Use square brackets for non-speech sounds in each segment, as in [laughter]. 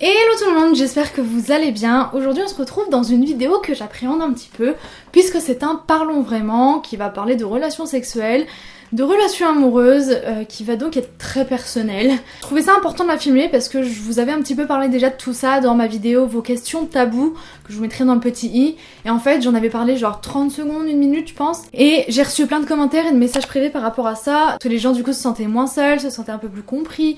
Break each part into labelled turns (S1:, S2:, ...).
S1: Hello tout le monde, j'espère que vous allez bien. Aujourd'hui on se retrouve dans une vidéo que j'appréhende un petit peu puisque c'est un Parlons vraiment qui va parler de relations sexuelles, de relations amoureuses euh, qui va donc être très personnel. Je trouvais ça important de la filmer parce que je vous avais un petit peu parlé déjà de tout ça dans ma vidéo vos questions tabous que je vous mettrai dans le petit i et en fait j'en avais parlé genre 30 secondes, une minute je pense et j'ai reçu plein de commentaires et de messages privés par rapport à ça. Tous les gens du coup se sentaient moins seuls, se sentaient un peu plus compris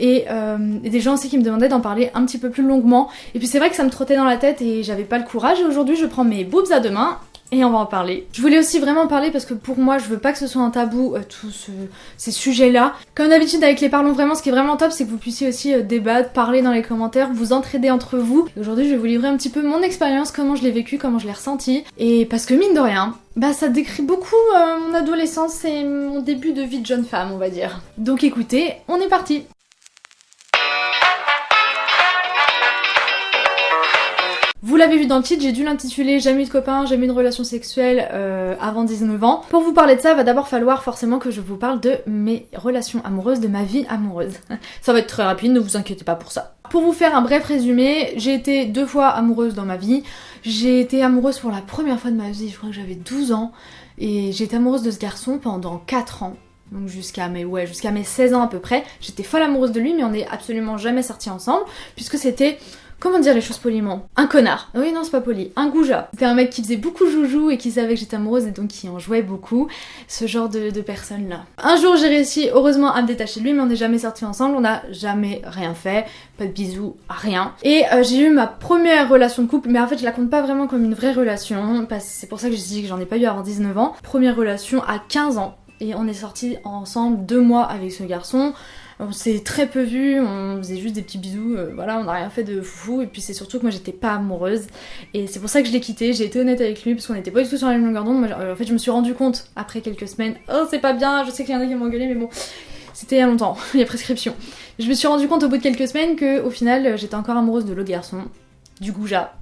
S1: euh, et, des gens aussi qui me demandaient d'en parler un petit peu plus longuement. Et puis c'est vrai que ça me trottait dans la tête et j'avais pas le courage. Et aujourd'hui, je prends mes boobs à deux mains et on va en parler. Je voulais aussi vraiment en parler parce que pour moi, je veux pas que ce soit un tabou, euh, tous ces sujets-là. Comme d'habitude avec les parlons vraiment, ce qui est vraiment top, c'est que vous puissiez aussi euh, débattre, parler dans les commentaires, vous entraider entre vous. Aujourd'hui, je vais vous livrer un petit peu mon expérience, comment je l'ai vécu, comment je l'ai ressenti. Et parce que mine de rien, bah ça décrit beaucoup mon adolescence et mon début de vie de jeune femme, on va dire. Donc écoutez, on est parti l'avez vu dans le titre, j'ai dû l'intituler Jamais eu de copain, jamais eu de relation sexuelle euh, avant 19 ans. Pour vous parler de ça, va d'abord falloir forcément que je vous parle de mes relations amoureuses, de ma vie amoureuse. [laughs] ça va être très rapide, ne vous inquiétez pas pour ça. Pour vous faire un bref résumé, j'ai été deux fois amoureuse dans ma vie. J'ai été amoureuse pour la première fois de ma vie, je crois que j'avais 12 ans. Et j'ai été amoureuse de ce garçon pendant 4 ans donc jusqu'à mes ouais jusqu'à mes 16 ans à peu près. J'étais folle amoureuse de lui mais on n'est absolument jamais sortis ensemble puisque c'était Comment dire les choses poliment? Un connard. Oui, non, c'est pas poli. Un goujat. C'était un mec qui faisait beaucoup joujou et qui savait que j'étais amoureuse et donc qui en jouait beaucoup. Ce genre de, personne là. Un jour, j'ai réussi, heureusement, à me détacher de lui, mais on n'est jamais sortis ensemble. On n'a jamais rien fait. Pas de bisous, rien. Et euh, j'ai eu ma première relation de couple, mais en fait, je la compte pas vraiment comme une vraie relation. C'est pour ça que j'ai dit que j'en ai pas eu avant 19 ans. Première relation à 15 ans. Et on est sortis ensemble deux mois avec ce garçon. On s'est très peu vu, on faisait juste des petits bisous, euh, voilà, on n'a rien fait de fou. Et puis c'est surtout que moi j'étais pas amoureuse. Et c'est pour ça que je l'ai quitté, j'ai été honnête avec lui, parce qu'on n'était pas du tout sur la même longueur d'onde. en fait, je me suis rendu compte après quelques semaines, oh c'est pas bien, je sais qu'il y en a qui m'ont mais bon, c'était il y a longtemps, [laughs] il y a prescription. Je me suis rendu compte au bout de quelques semaines que au final j'étais encore amoureuse de l'autre garçon, du goujat.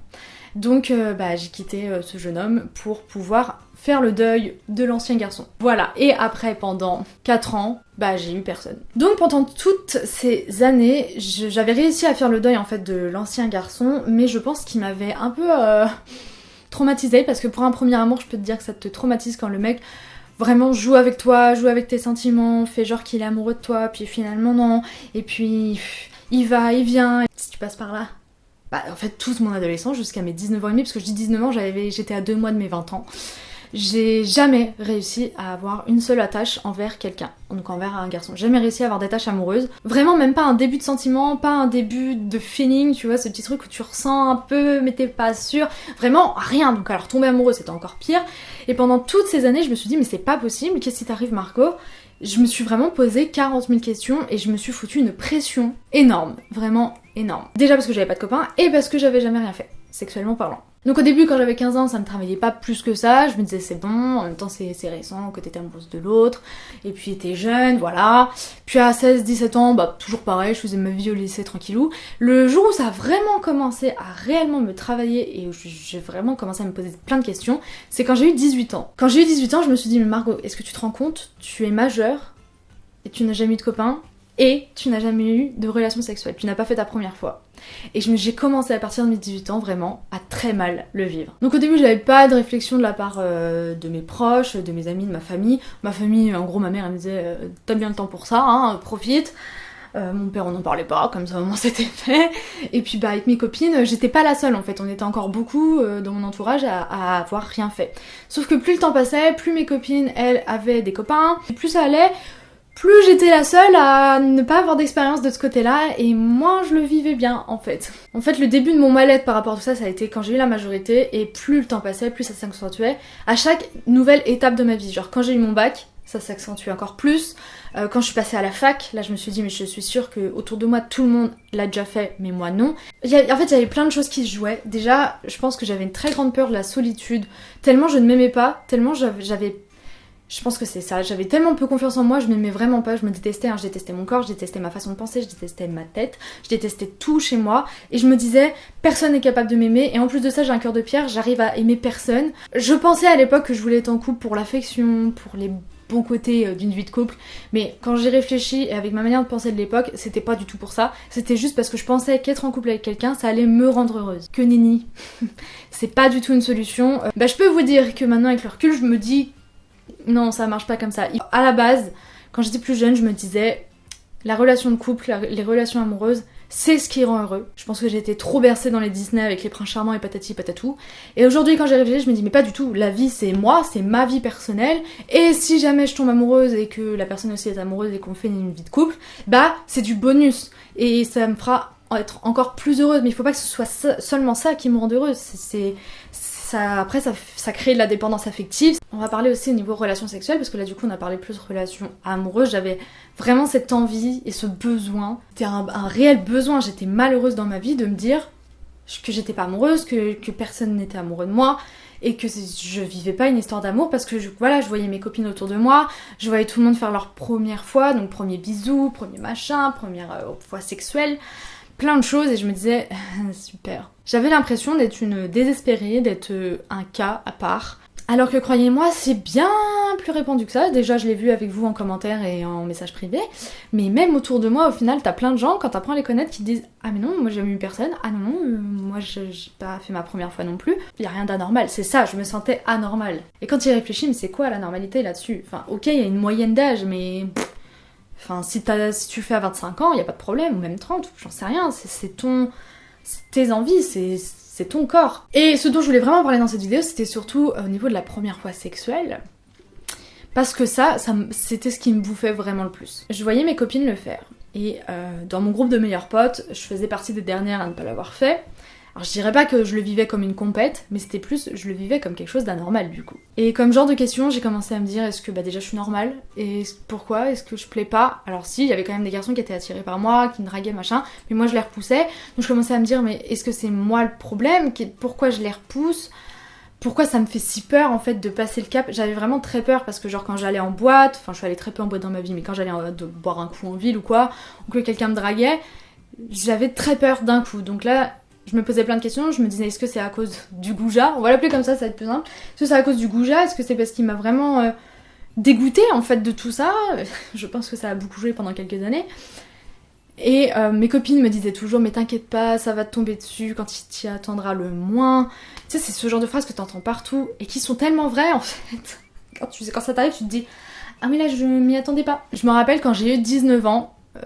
S1: Donc euh, bah, j'ai quitté euh, ce jeune homme pour pouvoir faire le deuil de l'ancien garçon. Voilà, et après pendant 4 ans, bah j'ai eu personne. Donc pendant toutes ces années, j'avais réussi à faire le deuil en fait de l'ancien garçon, mais je pense qu'il m'avait un peu euh, traumatisé parce que pour un premier amour, je peux te dire que ça te traumatise quand le mec vraiment joue avec toi, joue avec tes sentiments, fait genre qu'il est amoureux de toi, puis finalement non, et puis il va, il vient, si tu passes par là. Bah en fait toute mon adolescence jusqu'à mes 19 ans et demi, parce que je dis 19 ans, j'étais à deux mois de mes 20 ans j'ai jamais réussi à avoir une seule attache envers quelqu'un, donc envers un garçon. Jamais réussi à avoir d'attache amoureuse. Vraiment même pas un début de sentiment, pas un début de feeling, tu vois, ce petit truc où tu ressens un peu mais t'es pas sûr. Vraiment rien. Donc alors tomber amoureux c'était encore pire. Et pendant toutes ces années je me suis dit mais c'est pas possible, qu'est-ce qui t'arrive Marco? Je me suis vraiment posé 40 000 questions et je me suis foutu une pression énorme, vraiment énorme. Déjà parce que j'avais pas de copain et parce que j'avais jamais rien fait, sexuellement parlant. Donc au début quand j'avais 15 ans ça me travaillait pas plus que ça, je me disais c'est bon, en même temps c'est récent que t'étais amoureuse de l'autre, et puis t'es jeune, voilà. Puis à 16-17 ans, bah toujours pareil, je faisais ma vie au lycée tranquillou. Le jour où ça a vraiment commencé à réellement me travailler et où j'ai vraiment commencé à me poser plein de questions, c'est quand j'ai eu 18 ans. Quand j'ai eu 18 ans je me suis dit mais Margot, est-ce que tu te rends compte, tu es majeure et tu n'as jamais eu de copain, et tu n'as jamais eu de relation sexuelle, tu n'as pas fait ta première fois. Et j'ai commencé à partir de mes 18 ans vraiment à très mal le vivre. Donc au début j'avais pas de réflexion de la part euh, de mes proches, de mes amis, de ma famille. Ma famille, en gros ma mère elle me disait euh, t'as bien le temps pour ça, hein, profite. Euh, mon père on n'en parlait pas, comme ça au moins [laughs] c'était fait. Et puis bah avec mes copines, j'étais pas la seule en fait, on était encore beaucoup dans mon entourage à, à, avoir rien fait. Sauf que plus le temps passait, plus mes copines elles avaient des copains, plus ça allait, plus j'étais la seule à ne pas avoir d'expérience de ce côté-là et moins je le vivais bien en fait. En fait le début de mon mal-être par rapport à tout ça ça a été quand j'ai eu la majorité et plus le temps passait, plus ça s'accentuait à chaque nouvelle étape de ma vie. Genre quand j'ai eu mon bac, ça s'accentue encore plus. Euh, quand je suis passée à la fac, là je me suis dit mais je suis sûre que autour de moi tout le monde l'a déjà fait mais moi non. en fait il y avait plein de choses qui se jouaient. Déjà je pense que j'avais une très grande peur de la solitude, tellement je ne m'aimais pas, tellement j'avais je pense que c'est ça. J'avais tellement peu confiance en moi, je m'aimais vraiment pas, je me détestais. Hein. Je détestais mon corps, je détestais ma façon de penser, je détestais ma tête, je détestais tout chez moi. Et je me disais, personne n'est capable de m'aimer. Et en plus de ça, j'ai un cœur de pierre, j'arrive à aimer personne. Je pensais à l'époque que je voulais être en couple pour l'affection, pour les bons côtés euh, d'une vie de couple. Mais quand j'ai réfléchi et avec ma manière de penser de l'époque, c'était pas du tout pour ça. C'était juste parce que je pensais qu'être en couple avec quelqu'un, ça allait me rendre heureuse. Que nini. [laughs] c'est pas du tout une solution. Euh, bah je peux vous dire que maintenant avec le recul, je me dis non, ça marche pas comme ça. À la base, quand j'étais plus jeune, je me disais la relation de couple, les relations amoureuses, c'est ce qui rend heureux. Je pense que j'ai été trop bercée dans les Disney avec les princes charmants et patati patatou. Et aujourd'hui, quand j'ai réfléchi, je me dis, mais pas du tout. La vie, c'est moi, c'est ma vie personnelle. Et si jamais je tombe amoureuse et que la personne aussi est amoureuse et qu'on fait une vie de couple, bah, c'est du bonus. Et ça me fera être encore plus heureuse. Mais il faut pas que ce soit seulement ça qui me rende heureuse. C'est après, ça, crée de la dépendance affective. On va parler aussi au niveau relations sexuelles, parce que là, du coup, on a parlé plus relations amoureuses. J'avais vraiment cette envie et ce besoin. C'était un, réel besoin. J'étais malheureuse dans ma vie de me dire que j'étais pas amoureuse, que, personne n'était amoureux de moi et que je vivais pas une histoire d'amour parce que je, voilà, je voyais mes copines autour de moi, je voyais tout le monde faire leur première fois, donc premier bisou, premier machin, première euh, fois sexuelle plein de choses et je me disais [laughs] super. J'avais l'impression d'être une désespérée, d'être euh, un cas à part. Alors que croyez-moi, c'est bien plus répandu que ça. Déjà, je l'ai vu avec vous en commentaire et en message privé. Mais même autour de moi, au final, t'as plein de gens, quand t'apprends à les connaître, qui disent Ah, mais non, moi j'ai eu personne. Ah, non, non, euh, moi j'ai pas fait ma première fois non plus. Y a rien d'anormal. C'est ça, je me sentais anormal. Et quand il réfléchit, mais c'est quoi la normalité là-dessus? Enfin, ok, il y a une moyenne d'âge, mais. Enfin, si, si tu fais à 25 ans, il n'y a pas de problème, ou même 30, j'en sais rien, c'est ton... tes envies, c'est ton corps. Et ce dont je voulais vraiment parler dans cette vidéo, c'était surtout au niveau de la première fois sexuelle. Parce que ça, ça c'était ce qui me bouffait vraiment le plus. Je voyais mes copines le faire. Et euh, dans mon groupe de meilleurs potes, je faisais partie des dernières à ne pas l'avoir fait. Alors je dirais pas que je le vivais comme une compète, mais c'était plus, je le vivais comme quelque chose d'anormal du coup. Et comme genre de question, j'ai commencé à me dire, est-ce que bah déjà je suis normale? Et pourquoi? Est-ce que je plais pas? Alors si, il y avait quand même des garçons qui étaient attirés par moi, qui me draguaient machin, mais moi je les repoussais. Donc je commençais à me dire, mais est-ce que c'est moi le problème? Pourquoi je les repousse? Pourquoi ça me fait si peur en fait de passer le cap? J'avais vraiment très peur parce que genre quand j'allais en boîte, enfin je suis allée très peu en boîte dans ma vie, mais quand j'allais boire un coup en ville ou quoi, ou que quelqu'un me draguait, j'avais très peur d'un coup. Donc là, je me posais plein de questions, je me disais est-ce que c'est à cause du goujat? On va l'appeler comme ça, ça va être plus simple. Est-ce que c'est à cause du goujat? Est-ce que c'est parce qu'il m'a vraiment euh, dégoûté en fait de tout ça? [laughs] Je pense que ça a beaucoup joué pendant quelques années. Et euh, mes copines me disaient toujours mais t'inquiète pas, ça va te tomber dessus quand il t'y attendra le moins. Tu sais, c'est ce genre de phrases que t'entends partout et qui sont tellement vraies en fait. [laughs] Quand, ça t'arrive, tu te dis ah mais là je m'y attendais pas. Je me rappelle quand j'ai eu 19 ans, euh,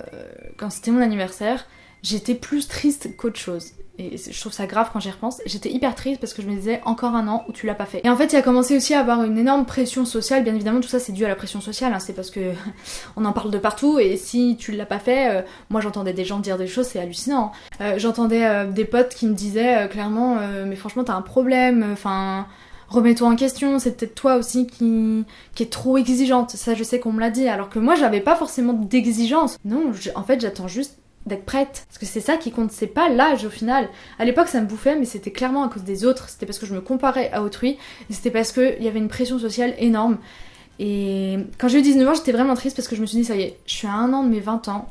S1: quand c'était mon anniversaire, j'étais plus triste qu'autre chose et je trouve ça grave quand j'y repense, j'étais hyper triste parce que je me disais encore un an où tu l'as pas fait. Et en fait, il a commencé aussi à avoir une énorme pression sociale. Bien évidemment, tout ça c'est dû à la pression sociale. Hein. C'est parce que [laughs] on en parle de partout et si tu l'as pas fait, euh, moi j'entendais des gens dire des choses, c'est hallucinant. Hein. Euh, j'entendais euh, des potes qui me disaient clairement, mais franchement t'as un problème. Enfin remets-toi en question, c'est peut-être toi aussi qui, qui est trop exigeante. Ça, je sais qu'on me l'a dit, alors que moi, j'avais pas forcément d'exigence. Non, en fait, j'attends juste d'être prête. Parce que c'est ça qui compte, c'est pas l'âge au final. À l'époque, ça me bouffait, mais c'était clairement à cause des autres. C'était parce que je me comparais à autrui. C'était parce qu'il y avait une pression sociale énorme. Et quand j'ai eu 19 ans, j'étais vraiment triste parce que je me suis dit, ça y est, je suis à un an de mes 20 ans.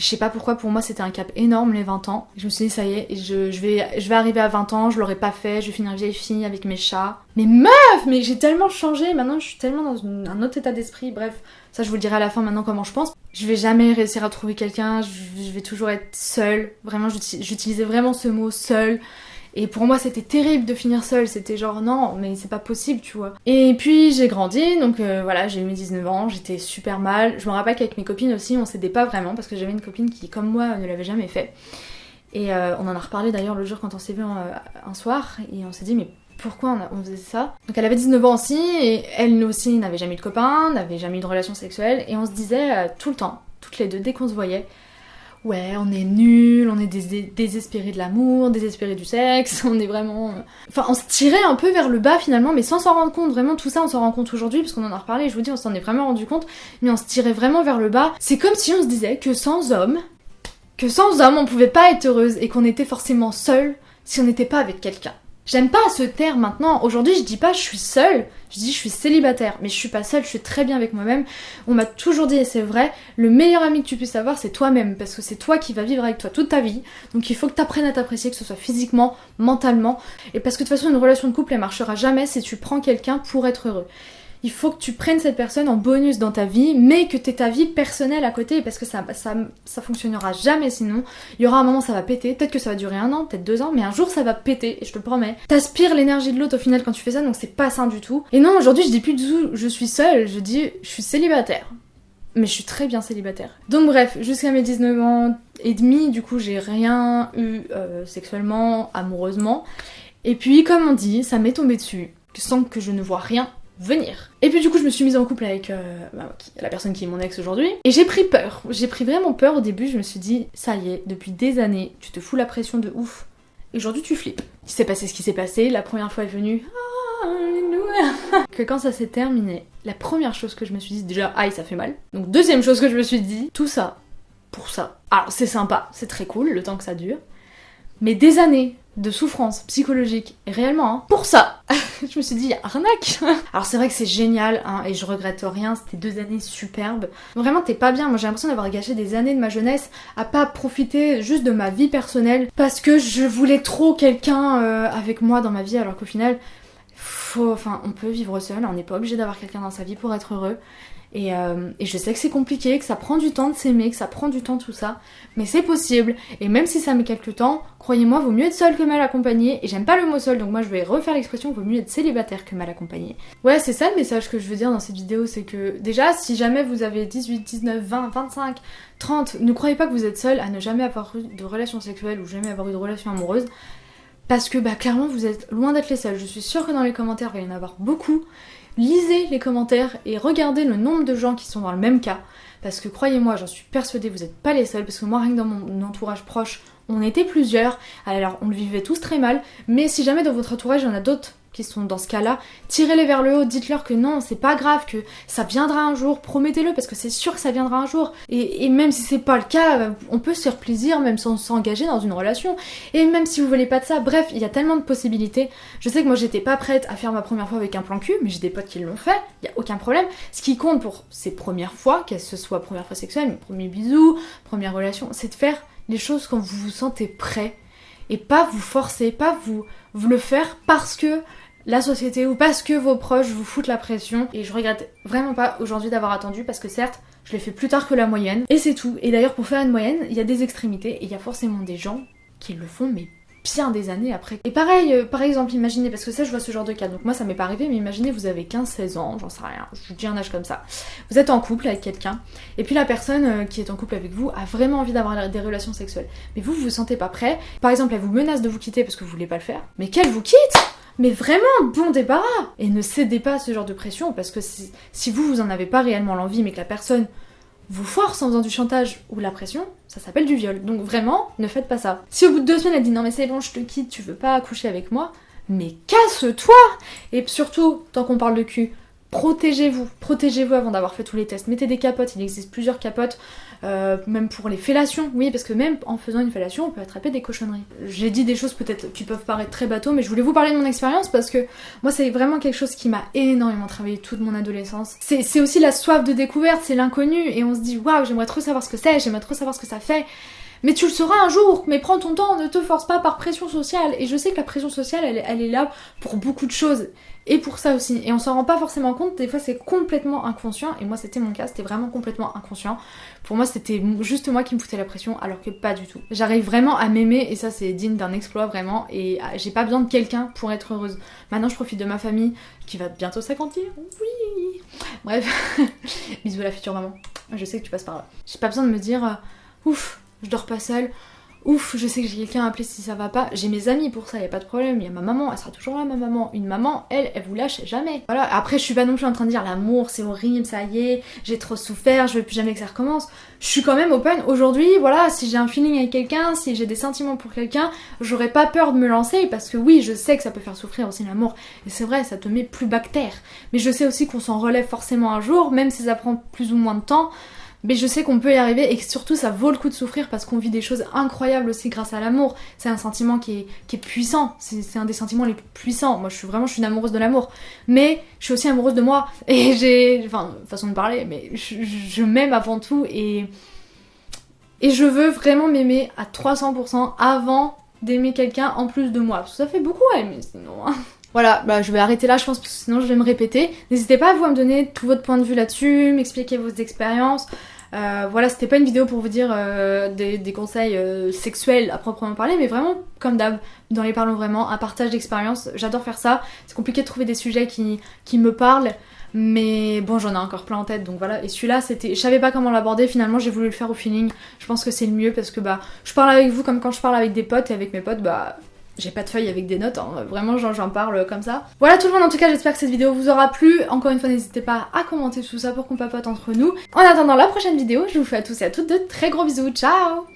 S1: Je sais pas pourquoi, pour moi, c'était un cap énorme, les 20 ans. Je me suis dit, ça y est, je, je, vais, je arriver à 20 ans, je l'aurais pas fait, je vais finir vieille fille avec mes chats. Mais meuf, mais j'ai tellement changé, maintenant je suis tellement dans un autre état d'esprit, bref. Ça, je vous le dirai à la fin maintenant comment je pense. Je vais jamais réussir à trouver quelqu'un, je vais toujours être seule. Vraiment, j'utilisais vraiment ce mot seule. Et pour moi, c'était terrible de finir seule. C'était genre, non, mais c'est pas possible, tu vois. Et puis, j'ai grandi, donc euh, voilà, j'ai eu mes 19 ans, j'étais super mal. Je me rappelle qu'avec mes copines aussi, on s'aidait pas vraiment parce que j'avais une copine qui, comme moi, ne l'avait jamais fait. Et euh, on en a reparlé d'ailleurs le jour quand on s'est vu un, euh, un, soir, et on s'est dit, mais pourquoi on, faisait ça? Donc elle avait 19 ans aussi, et elle aussi n'avait jamais eu de copain, n'avait jamais eu de relation sexuelle, et on se disait tout le temps, toutes les deux, dès qu'on se voyait, ouais, on est nuls, on est désespérés de l'amour, désespérés du sexe, [laughs] on est vraiment... Euh, enfin, on se tirait un peu vers le bas finalement, mais sans s'en rendre compte. Vraiment, tout ça, on s'en rend compte aujourd'hui, parce qu'on en a reparlé, je vous dis, on s'en est vraiment rendu compte, mais on se tirait vraiment vers le bas. C'est comme si on se disait que sans homme, que sans homme, on pouvait pas être heureuse, et qu'on était forcément seul si on n'était pas avec quelqu'un. J'aime pas ce terme maintenant. Aujourd'hui, je dis pas je suis seule, je dis je suis célibataire. Mais je suis pas seule, je suis très bien avec moi-même. On m'a toujours dit, et c'est vrai, le meilleur ami que tu puisses avoir, c'est toi-même. Parce que c'est toi qui vas vivre avec toi toute ta vie. Donc il faut que tu à t'apprécier, que ce soit physiquement, mentalement. Et parce que de toute façon, une relation de couple, elle marchera jamais si tu prends quelqu'un pour être heureux. Il faut que tu prennes cette personne en bonus dans ta vie, mais que tu aies ta vie personnelle à côté, parce que ça, ça, ça fonctionnera jamais sinon. Il y aura un moment ça va péter, peut-être que ça va durer un an, peut-être deux ans, mais un jour ça va péter, et je te le promets. T'aspires l'énergie de l'autre au final quand tu fais ça, donc c'est pas sain du tout. Et non, aujourd'hui je dis plus du tout je suis seule, je dis je suis célibataire. Mais je suis très bien célibataire. Donc bref, jusqu'à mes 19 ans et demi, du coup j'ai rien eu euh, sexuellement, amoureusement. Et puis comme on dit, ça m'est tombé dessus, sans que je ne vois rien venir. Et puis du coup je me suis mise en couple avec euh, bah, la personne qui est mon ex aujourd'hui et j'ai pris peur. J'ai pris vraiment peur au début, je me suis dit ça y est, depuis des années, tu te fous la pression de ouf. Et aujourd'hui tu flippes. Il s'est passé ce qui s'est passé, la première fois est venue que quand ça s'est terminé, la première chose que je me suis dit déjà aïe ça fait mal. Donc deuxième chose que je me suis dit, tout ça pour ça. Alors c'est sympa, c'est très cool le temps que ça dure. Mais des années de souffrance psychologique, et réellement, hein, pour ça, [laughs] je me suis dit, arnaque [laughs] Alors c'est vrai que c'est génial, hein, et je regrette rien, c'était deux années superbes. Vraiment, t'es pas bien, moi j'ai l'impression d'avoir gâché des années de ma jeunesse à pas profiter juste de ma vie personnelle, parce que je voulais trop quelqu'un euh, avec moi dans ma vie, alors qu'au final, enfin, on peut vivre seul, on n'est pas obligé d'avoir quelqu'un dans sa vie pour être heureux. Euh, et, je sais que c'est compliqué, que ça prend du temps de s'aimer, que ça prend du temps tout ça, mais c'est possible. Et même si ça met quelques temps, croyez-moi, vaut mieux être seul que mal accompagné. Et j'aime pas le mot seul, donc moi je vais refaire l'expression, vaut mieux être célibataire que mal accompagné. Ouais, c'est ça le message que je veux dire dans cette vidéo, c'est que déjà, si jamais vous avez 18, 19, 20, 25, 30, ne croyez pas que vous êtes seul à ne jamais avoir eu de relation sexuelle ou jamais avoir eu de relation amoureuse. Parce que bah clairement vous êtes loin d'être les seuls. Je suis sûre que dans les commentaires il va y en avoir beaucoup lisez les commentaires et regardez le nombre de gens qui sont dans le même cas. Parce que croyez-moi, j'en suis persuadée, vous n'êtes pas les seuls. Parce que moi, rien que dans mon entourage proche, on était plusieurs. Alors, on le vivait tous très mal. Mais si jamais dans votre entourage, il y en a d'autres qui sont dans ce cas-là, tirez-les vers le haut, dites-leur que non, c'est pas grave, que ça viendra un jour, promettez-le parce que c'est sûr que ça viendra un jour. Et, même si c'est pas le cas, on peut se faire plaisir même sans s'engager dans une relation. Et même si vous voulez pas de ça, bref, il y a tellement de possibilités. Je sais que moi j'étais pas prête à faire ma première fois avec un plan cul, mais j'ai des potes qui l'ont fait, il y a aucun problème. Ce qui compte pour ces premières fois, qu'elles ce soit première fois sexuelle, premier bisou, première relation, c'est de faire les choses quand vous vous sentez prêt et pas vous forcer, pas vous, le faire parce que la société ou parce que vos proches vous foutent la pression. Et je regrette vraiment pas aujourd'hui d'avoir attendu parce que certes, je l'ai fait plus tard que la moyenne. Et c'est tout. Et d'ailleurs, pour faire une moyenne, il y a des extrémités et il y a forcément des gens qui le font, mais bien des années après. Et pareil, euh, par exemple, imaginez, parce que ça je vois ce genre de cas, donc moi ça m'est pas arrivé, mais imaginez vous avez 15-16 ans, j'en sais rien, je vous dis un âge comme ça. Vous êtes en couple avec quelqu'un, et puis la personne euh, qui est en couple avec vous a vraiment envie d'avoir des relations sexuelles. Mais vous, vous vous sentez pas prêt. Par exemple, elle vous menace de vous quitter parce que vous voulez pas le faire. Mais qu'elle vous quitte mais vraiment, bon débarras Et ne cédez pas à ce genre de pression, parce que si, si vous, vous en avez pas réellement l'envie, mais que la personne vous force en faisant du chantage ou la pression, ça s'appelle du viol. Donc vraiment, ne faites pas ça. Si au bout de deux semaines elle dit non mais c'est bon, je te quitte, tu veux pas accoucher avec moi, mais casse-toi Et surtout, tant qu'on parle de cul, protégez-vous, protégez-vous avant d'avoir fait tous les tests. Mettez des capotes, il existe plusieurs capotes, euh, même pour les fellations, oui, parce que même en faisant une fellation, on peut attraper des cochonneries. J'ai dit des choses peut-être qui peuvent paraître très bateaux, mais je voulais vous parler de mon expérience parce que moi, c'est vraiment quelque chose qui m'a énormément travaillé toute mon adolescence. C'est aussi la soif de découverte, c'est l'inconnu, et on se dit waouh, j'aimerais trop savoir ce que c'est, j'aimerais trop savoir ce que ça fait. Mais tu le sauras un jour, mais prends ton temps, ne te force pas par pression sociale. Et je sais que la pression sociale, elle, elle est là pour beaucoup de choses. Et pour ça aussi. Et on s'en rend pas forcément compte, des fois c'est complètement inconscient. Et moi c'était mon cas, c'était vraiment complètement inconscient. Pour moi c'était juste moi qui me foutais la pression, alors que pas du tout. J'arrive vraiment à m'aimer, et ça c'est digne d'un exploit vraiment. Et ah, j'ai pas besoin de quelqu'un pour être heureuse. Maintenant je profite de ma famille, qui va bientôt s'agrandir. Oui Bref, [laughs] bisous à la future maman. Je sais que tu passes par là. J'ai pas besoin de me dire, euh, ouf, je dors pas seule. Ouf, je sais que j'ai quelqu'un à appeler si ça va pas. J'ai mes amis pour ça, y a pas de problème. Y a ma maman, elle sera toujours là, ma maman. Une maman, elle, elle vous lâche jamais. Voilà, après, je suis pas non plus en train de dire l'amour, c'est horrible, ça y est, j'ai trop souffert, je veux plus jamais que ça recommence. Je suis quand même open. Aujourd'hui, voilà, si j'ai un feeling avec quelqu'un, si j'ai des sentiments pour quelqu'un, j'aurais pas peur de me lancer parce que oui, je sais que ça peut faire souffrir aussi l'amour. Et c'est vrai, ça te met plus bactère. Mais je sais aussi qu'on s'en relève forcément un jour, même si ça prend plus ou moins de temps. Mais je sais qu'on peut y arriver et que surtout ça vaut le coup de souffrir parce qu'on vit des choses incroyables aussi grâce à l'amour. C'est un sentiment qui est, puissant, c'est un des sentiments les plus puissants. Moi je suis vraiment je suis une amoureuse de l'amour. Mais je suis aussi amoureuse de moi. Et j'ai. Enfin, façon de parler, mais je, m'aime avant tout et. Et je veux vraiment m'aimer à 300% avant d'aimer quelqu'un en plus de moi. Parce que ça fait beaucoup à aimer sinon. Hein. Voilà, bah je vais arrêter là je pense parce que sinon je vais me répéter. N'hésitez pas à vous à me donner tout votre point de vue là-dessus, m'expliquer vos expériences. Euh, voilà, c'était pas une vidéo pour vous dire euh, des, conseils euh, sexuels à proprement parler, mais vraiment, comme d'hab, dans les parlons vraiment, un partage d'expérience. J'adore faire ça. C'est compliqué de trouver des sujets qui, qui me parlent. Mais bon, j'en ai encore plein en tête, donc voilà. Et celui-là, c'était, je savais pas comment l'aborder. Finalement, j'ai voulu le faire au feeling. Je pense que c'est le mieux parce que bah, je parle avec vous comme quand je parle avec des potes et avec mes potes, bah, j'ai pas de feuille avec des notes, hein. vraiment j'en parle comme ça. Voilà tout le monde, en tout cas j'espère que cette vidéo vous aura plu. Encore une fois n'hésitez pas à commenter tout ça pour qu'on papote entre nous. En attendant la prochaine vidéo, je vous fais à tous et à toutes de très gros bisous, ciao